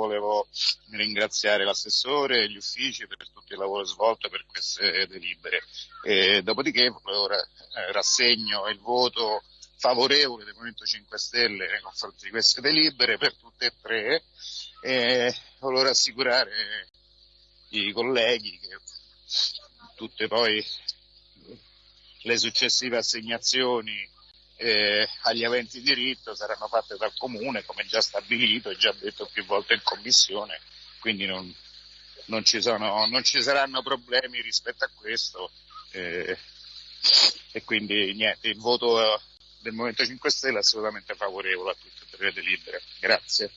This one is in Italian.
volevo ringraziare l'assessore e gli uffici per tutto il lavoro svolto per queste delibere. E dopodiché eh, rassegno il voto favorevole del Movimento 5 Stelle nei confronti di queste delibere per tutte e tre e volevo rassicurare i colleghi che tutte poi le successive assegnazioni eh, agli aventi diritto saranno fatte dal Comune come già stabilito e già detto più volte in Commissione, quindi non, non, ci, sono, non ci, saranno problemi rispetto a questo eh, e quindi niente, il voto del Movimento 5 Stelle è assolutamente favorevole a tutte e tre le delibere. Grazie.